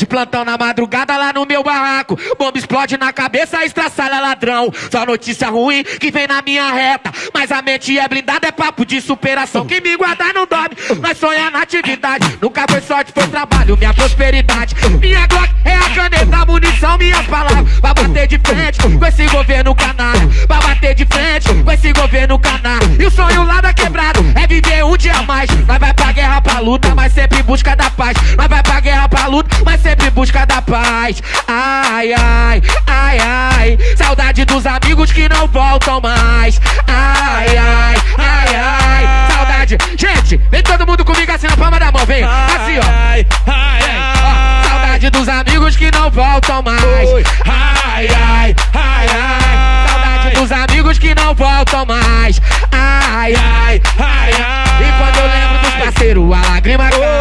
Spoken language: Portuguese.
De plantão na madrugada lá no meu barraco. Bomba explode na cabeça, estraçalha ladrão. Só notícia ruim que vem na minha reta. Mas a mente é blindada, é papo de superação. Quem me guardar não dorme, mas sonha na atividade. Nunca foi sorte, foi trabalho, minha prosperidade. Minha Glock é a caneta, munição, minhas palavras. Pra bater de frente com esse governo canalha. Pra bater de frente com esse governo canalha. E o sonho lá da quebrada é viver um dia a mais. Nós vai pra guerra, pra luta, mas sempre em busca da paz. Nós vai pra guerra, busca da paz. Ai, ai, ai, ai. Saudade dos amigos que não voltam mais. Ai, ai, ai, ai. Saudade. Gente, vem todo mundo comigo assim na palma da mão, vem. Assim, ó. Ai, ai, ai. Saudade dos amigos que não voltam mais. Ai, ai, ai, ai. Saudade dos amigos que não voltam mais. Ai, ai, ai, ai. E quando eu lembro dos parceiros, a lágrima cai.